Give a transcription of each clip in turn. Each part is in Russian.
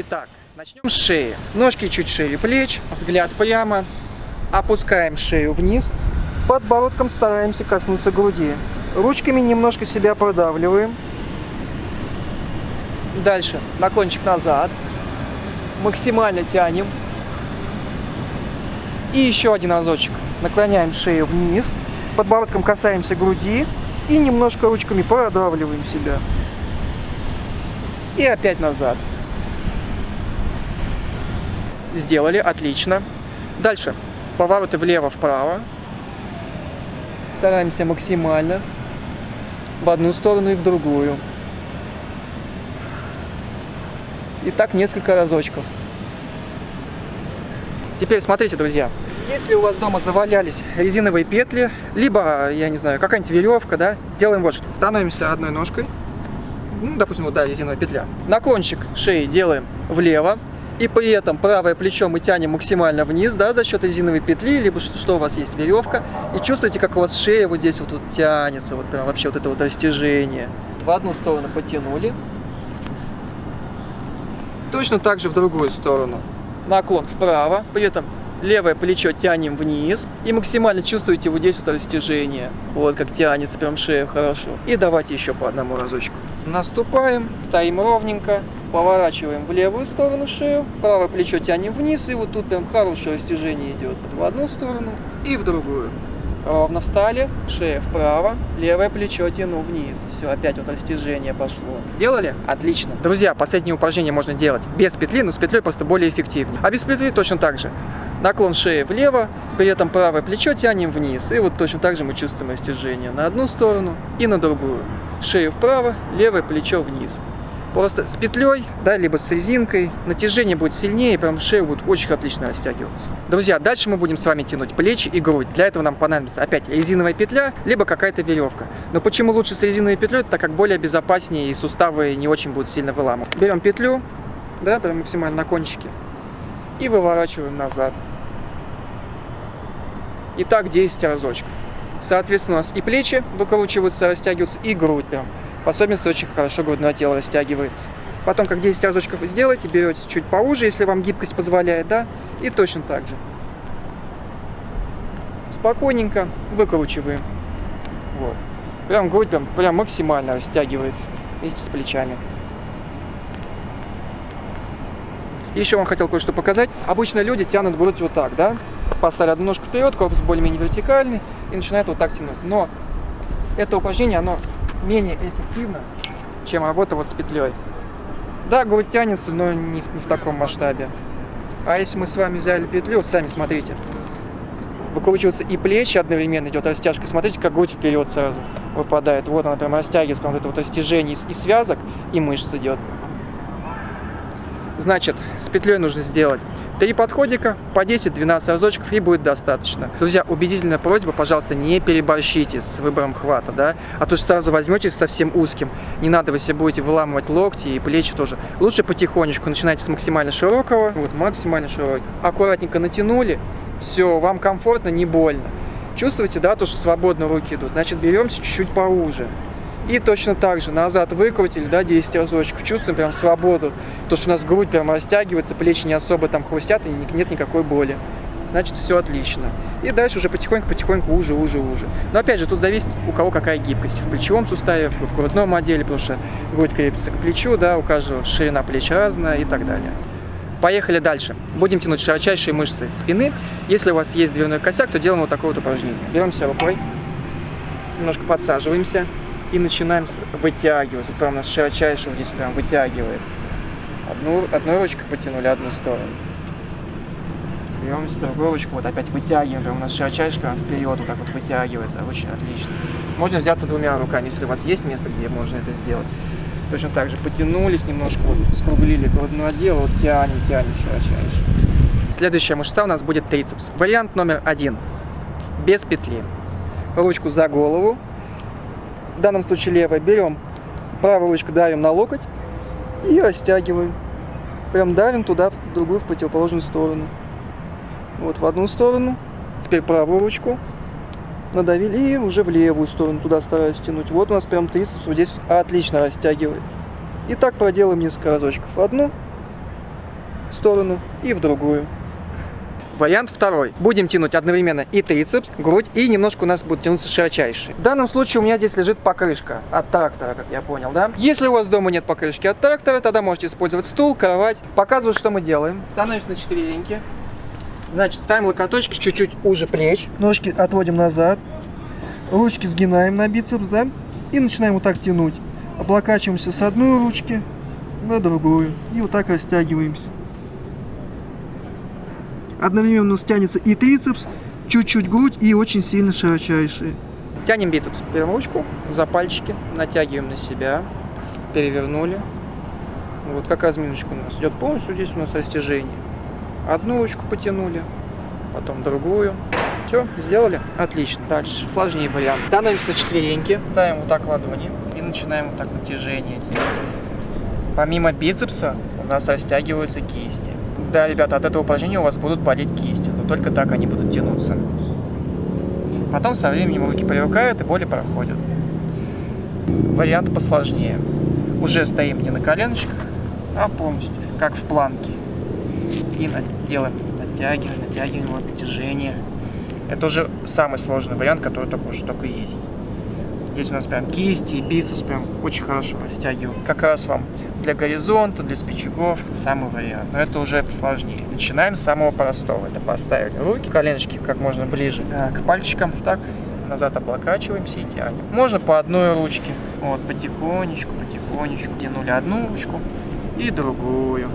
Итак, начнем с шеи. Ножки чуть шире плеч, взгляд прямо. Опускаем шею вниз. Подбородком стараемся коснуться груди. Ручками немножко себя продавливаем. Дальше наклончик назад. Максимально тянем. И еще один разочек. Наклоняем шею вниз. Подбородком касаемся груди. И немножко ручками продавливаем себя. И опять назад. Сделали, отлично. Дальше. Повороты влево-вправо. Стараемся максимально. В одну сторону и в другую. И так несколько разочков. Теперь смотрите, друзья. Если у вас дома завалялись резиновые петли, либо, я не знаю, какая-нибудь веревка, да, делаем вот что. Становимся одной ножкой. Ну, допустим, вот, да, резиновая петля. Наклончик шеи делаем влево. И при этом правое плечо мы тянем максимально вниз, да, за счет резиновой петли, либо что, что у вас есть веревка. И чувствуете, как у вас шея вот здесь вот, вот тянется, вот прям вообще вот это вот растяжение. В одну сторону потянули. Точно так же в другую сторону. Наклон вправо, при этом левое плечо тянем вниз. И максимально чувствуете вот здесь вот растяжение. Вот как тянется прям шея хорошо. И давайте еще по одному разочку. Наступаем, стоим ровненько. Поворачиваем в левую сторону шею, правое плечо тянем вниз, и вот тут прям хорошее растяжение идет в одну сторону и в другую. Ровно встали, шея вправо, левое плечо тяну вниз. Все, опять вот растяжение пошло. Сделали? Отлично. Друзья, последнее упражнение можно делать без петли, но с петлей просто более эффективнее. А без петли точно так же. Наклон шеи влево, при этом правое плечо тянем вниз. И вот точно так же мы чувствуем растяжение на одну сторону и на другую. Шею вправо, левое плечо вниз. Просто с петлей, да, либо с резинкой, натяжение будет сильнее, прям шея будет очень отлично растягиваться. Друзья, дальше мы будем с вами тянуть плечи и грудь. Для этого нам понадобится опять резиновая петля, либо какая-то веревка. Но почему лучше с резиновой петлей? Так как более безопаснее и суставы не очень будут сильно выламывать. Берем петлю, да, прям максимально на кончике, и выворачиваем назад. И так 10 разочков. Соответственно, у нас и плечи выкручиваются, растягиваются, и грудь прям. В особенности очень хорошо грудное тело растягивается. Потом, как 10 разочков сделаете, берете чуть поуже, если вам гибкость позволяет, да, и точно так же. Спокойненько выкручиваем. Вот. Прям грудь прям, прям максимально растягивается вместе с плечами. Еще вам хотел кое-что показать. Обычно люди тянут грудь вот так, да? Поставили одну ножку вперед, корпус более-менее вертикальный и начинают вот так тянуть. Но это упражнение, оно менее эффективно, чем работа вот с петлей. Да, грудь тянется, но не в, не в таком масштабе. А если мы с вами взяли петлю, сами смотрите, выкручиваются и плечи одновременно идет растяжка. Смотрите, как грудь вперед сразу выпадает. Вот она прям растягивается, прям вот это вот растяжение и связок, и мышц идет. Значит, с петлей нужно сделать три подходика по 10-12 разочков и будет достаточно. Друзья, убедительная просьба, пожалуйста, не переборщите с выбором хвата, да, а то сразу возьмете совсем узким. Не надо, вы себе будете выламывать локти и плечи тоже. Лучше потихонечку начинайте с максимально широкого, вот максимально широкий. Аккуратненько натянули, все, вам комфортно, не больно. Чувствуете, да, то, что свободно руки идут? Значит, беремся чуть-чуть поуже. И точно так же назад выкрутили, да, 10 разочков. Чувствуем прям свободу. То, что у нас грудь прям растягивается, плечи не особо там хрустят и нет никакой боли. Значит, все отлично. И дальше уже потихоньку-потихоньку уже, уже, уже. Но опять же, тут зависит, у кого какая гибкость. В плечевом суставе, в грудном отделе, потому что грудь крепится к плечу, да, у каждого ширина плеч разная и так далее. Поехали дальше. Будем тянуть широчайшие мышцы спины. Если у вас есть дверной косяк, то делаем вот такое вот упражнение. Беремся рукой, немножко подсаживаемся и начинаем вытягивать. Вот прям у нас широчайший здесь прям вытягивается. Одну, одной ручкой потянули одну сторону. Берем другую ручку, вот опять вытягиваем, прям у нас широчайший прям вперед вот так вот вытягивается. Очень отлично. Можно взяться двумя руками, если у вас есть место, где можно это сделать. Точно так же потянулись немножко, вот скруглили грудной отдел, вот тянем, тянем широчайше. Следующая мышца у нас будет трицепс. Вариант номер один. Без петли. Ручку за голову, в данном случае левая, берем правую ручку, давим на локоть и растягиваем. Прям давим туда, в другую, в противоположную сторону. Вот в одну сторону. Теперь правую ручку надавили и уже в левую сторону туда стараюсь тянуть. Вот у нас прям трицепс вот здесь отлично растягивает. И так проделаем несколько разочков. Одну, сторону и в другую. Вариант второй. Будем тянуть одновременно и трицепс, грудь, и немножко у нас будет тянуться широчайший. В данном случае у меня здесь лежит покрышка от трактора, как я понял, да? Если у вас дома нет покрышки от трактора, тогда можете использовать стул, кровать. Показываю, что мы делаем. Становимся на четвереньки. Значит, ставим локоточки чуть-чуть уже плеч. Ножки отводим назад. Ручки сгинаем на бицепс, да? И начинаем вот так тянуть. Облокачиваемся с одной ручки на другую. И вот так растягиваемся. Одновременно у нас тянется и трицепс, чуть-чуть грудь и очень сильно широчайшие. Тянем бицепс. Берем ручку за пальчики, натягиваем на себя, перевернули. Вот как разминочка у нас идет полностью, здесь у нас растяжение. Одну ручку потянули, потом другую. Все, сделали? Отлично. Дальше. Сложнее вариант. Становимся на четвереньки, ставим вот так ладони и начинаем вот так натяжение делать. Помимо бицепса у нас растягиваются кисти. Да, ребята, от этого упражнения у вас будут болеть кисти, но только так они будут тянуться. Потом со временем руки привыкают и боли проходят. Вариант посложнее. Уже стоим не на коленочках, а полностью, как в планке. И делаем натягиваем, натягиваем, вот натяжение. Это уже самый сложный вариант, который только уже только есть. Здесь у нас прям кисти и бицепс прям очень хорошо растягивают. Как раз вам для горизонта, для спичагов самый вариант. Но это уже посложнее. Начинаем с самого простого. Это поставили руки, коленочки как можно ближе э, к пальчикам. Так, назад облокачиваемся и тянем. Можно по одной ручке. Вот, потихонечку, потихонечку. Тянули одну ручку и другую.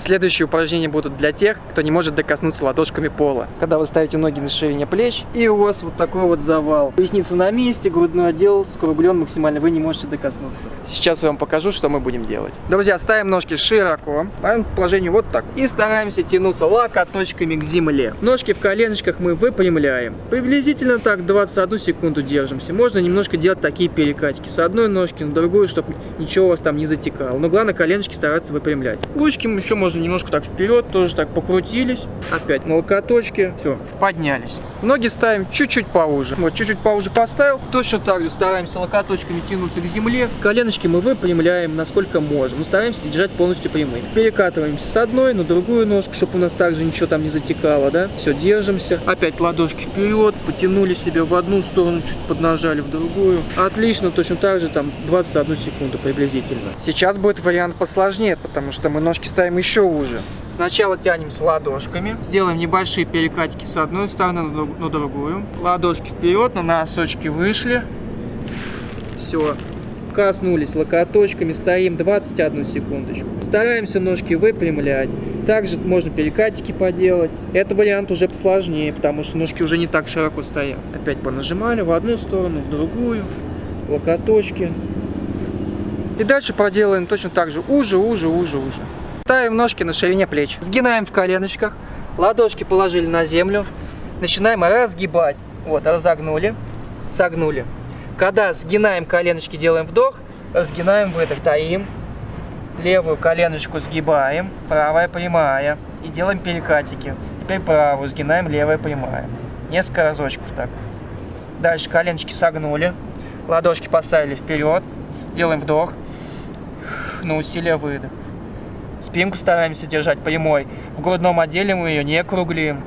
Следующие упражнения будут для тех, кто не может докоснуться ладошками пола. Когда вы ставите ноги на ширине плеч, и у вас вот такой вот завал. Поясница на месте, грудной отдел скруглен максимально, вы не можете докоснуться. Сейчас я вам покажу, что мы будем делать. Друзья, ставим ножки широко, ставим положение вот так. И стараемся тянуться локоточками к земле. Ножки в коленочках мы выпрямляем. Приблизительно так 21 секунду держимся. Можно немножко делать такие перекатики. С одной ножки на другую, чтобы ничего у вас там не затекало. Но главное коленочки стараться выпрямлять. Ручки еще можно можно немножко так вперед, тоже так покрутились. Опять на локоточке. Все, поднялись. Ноги ставим чуть-чуть поуже. Вот, чуть-чуть поуже поставил. Точно так же стараемся локоточками тянуться к земле. Коленочки мы выпрямляем, насколько можем. Мы стараемся держать полностью прямые. Перекатываемся с одной на другую ножку, чтобы у нас также ничего там не затекало, да. Все, держимся. Опять ладошки вперед, потянули себя в одну сторону, чуть поднажали в другую. Отлично, точно так же там 21 секунду приблизительно. Сейчас будет вариант посложнее, потому что мы ножки ставим еще еще уже. Сначала тянемся ладошками, сделаем небольшие перекатики с одной стороны на другую. Ладошки вперед, на носочки вышли. Все, коснулись локоточками, стоим 21 секундочку. Стараемся ножки выпрямлять. Также можно перекатики поделать. Это вариант уже посложнее, потому что ножки уже не так широко стоят. Опять понажимали в одну сторону, в другую. Локоточки. И дальше проделаем точно так же. Уже, уже, уже, уже. Ставим ножки на ширине плеч. Сгинаем в коленочках. Ладошки положили на землю. Начинаем разгибать. Вот, разогнули, согнули. Когда сгинаем коленочки, делаем вдох, разгинаем выдох. Стоим. Левую коленочку сгибаем, правая прямая. И делаем перекатики. Теперь правую сгинаем, левая прямая. Несколько разочков так. Дальше коленочки согнули. Ладошки поставили вперед. Делаем вдох. На усилие выдох. Спинку стараемся держать прямой. В грудном отделе мы ее не круглим.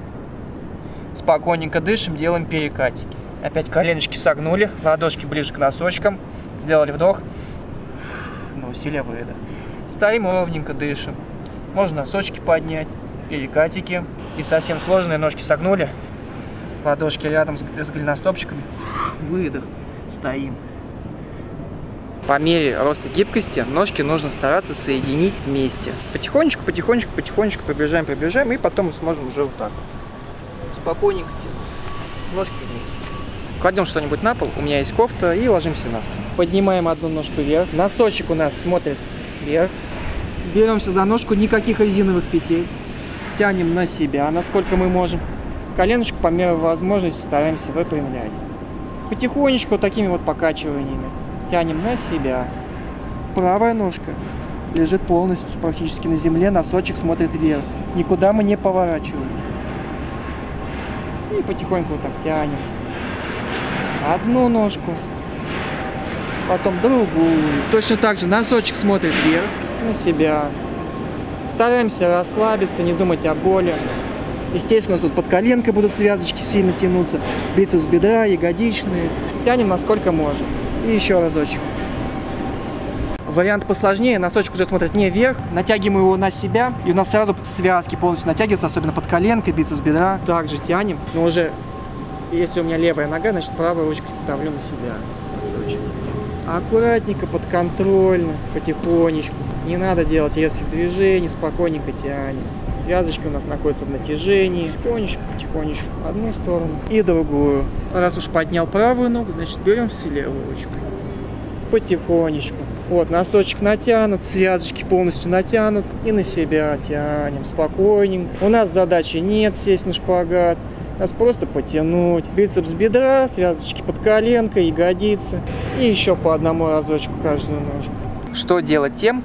Спокойненько дышим, делаем перекатики. Опять коленочки согнули, ладошки ближе к носочкам. Сделали вдох. На усилие выдох. Стоим ровненько, дышим. Можно носочки поднять, перекатики. И совсем сложные ножки согнули. Ладошки рядом с голеностопчиками. Выдох. Стоим. По мере роста гибкости ножки нужно стараться соединить вместе. Потихонечку, потихонечку, потихонечку приближаем, приближаем, и потом мы сможем уже вот так. Спокойненько ножки вместе. Кладем что-нибудь на пол, у меня есть кофта, и ложимся на спину. Поднимаем одну ножку вверх. Носочек у нас смотрит вверх. Беремся за ножку, никаких резиновых петель. Тянем на себя, насколько мы можем. Коленочку по мере возможности стараемся выпрямлять. Потихонечку вот такими вот покачиваниями тянем на себя. Правая ножка лежит полностью практически на земле, носочек смотрит вверх. Никуда мы не поворачиваем. И потихоньку вот так тянем. Одну ножку, потом другую. Точно так же носочек смотрит вверх, на себя. Стараемся расслабиться, не думать о боли. Естественно, у нас тут под коленкой будут связочки сильно тянуться, бицепс бедра, ягодичные. Тянем насколько можем. И еще разочек. Вариант посложнее, носочек уже смотрит не вверх, натягиваем его на себя, и у нас сразу связки полностью натягиваются, особенно под коленкой, бицепс бедра. Также тянем, но уже, если у меня левая нога, значит правой ручкой давлю на себя носочек. Аккуратненько, подконтрольно, потихонечку. Не надо делать резких движений, спокойненько тянем. Связочки у нас находятся в натяжении. Потихонечку, потихонечку. Одну сторону и другую. Раз уж поднял правую ногу, значит берем все левую ручку. Потихонечку. Вот, носочек натянут, связочки полностью натянут. И на себя тянем спокойненько. У нас задачи нет сесть на шпагат. Нас просто потянуть. Бицепс бедра, связочки под коленкой, ягодицы. И еще по одному разочку каждую ножку. Что делать тем,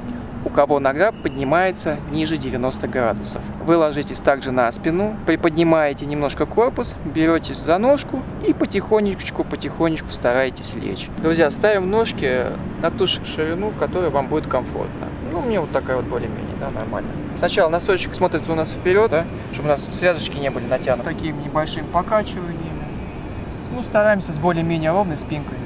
у кого нога поднимается ниже 90 градусов. Вы ложитесь также на спину, приподнимаете немножко корпус, беретесь за ножку и потихонечку, потихонечку стараетесь лечь. Друзья, ставим ножки на ту ширину, которая вам будет комфортно. Ну, мне вот такая вот более-менее, да, нормально. Сначала носочек смотрит у нас вперед, да, чтобы у нас связочки не были натянуты. Такими небольшими покачиваниями. Ну, стараемся с более-менее ровной спинкой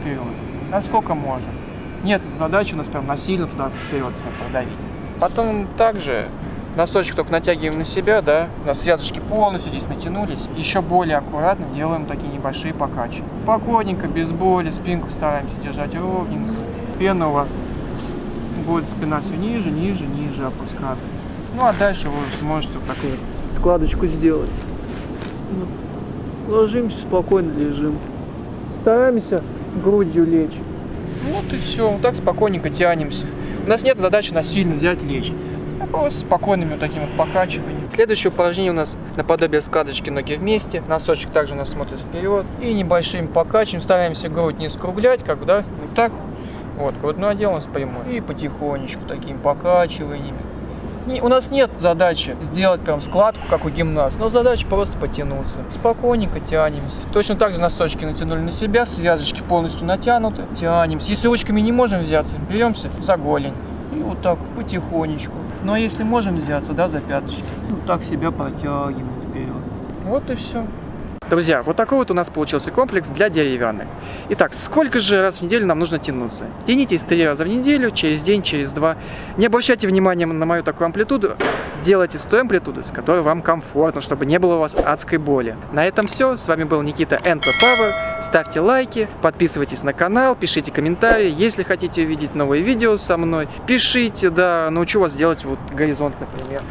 вперед. Насколько можем. Нет задачи у нас прям насильно туда вперед себя продавить. Потом также носочек только натягиваем на себя, да, у нас связочки полностью здесь натянулись. Еще более аккуратно делаем такие небольшие покачи. Спокойненько, без боли, спинку стараемся держать ровненько. Пена у вас будет спина все ниже, ниже, ниже опускаться. Ну а дальше вы сможете вот такую складочку сделать. Ложимся, спокойно лежим. Стараемся грудью лечь. Вот и все. Вот так спокойненько тянемся. У нас нет задачи насильно взять лечь. А просто спокойными вот такими вот покачиваниями. Следующее упражнение у нас наподобие складочки ноги вместе. Носочек также у нас смотрит вперед. И небольшим покачиваем. Стараемся грудь не скруглять, как бы, да, вот так. Вот, грудной отдел у нас прямой. И потихонечку такими покачиваниями не, у нас нет задачи сделать прям складку, как у гимнаст, но задача просто потянуться. Спокойненько тянемся. Точно так же носочки натянули на себя, связочки полностью натянуты, тянемся. Если ручками не можем взяться, беремся за голень. И вот так потихонечку. Ну а если можем взяться, да, за пяточки, вот так себя протягиваем вперед. Вот и все. Друзья, вот такой вот у нас получился комплекс для деревянных. Итак, сколько же раз в неделю нам нужно тянуться? Тянитесь три раза в неделю, через день, через два. Не обращайте внимания на мою такую амплитуду. Делайте с той амплитудой, с которой вам комфортно, чтобы не было у вас адской боли. На этом все. С вами был Никита NP Power. Ставьте лайки, подписывайтесь на канал, пишите комментарии. Если хотите увидеть новые видео со мной, пишите, да, научу вас делать вот горизонт, например.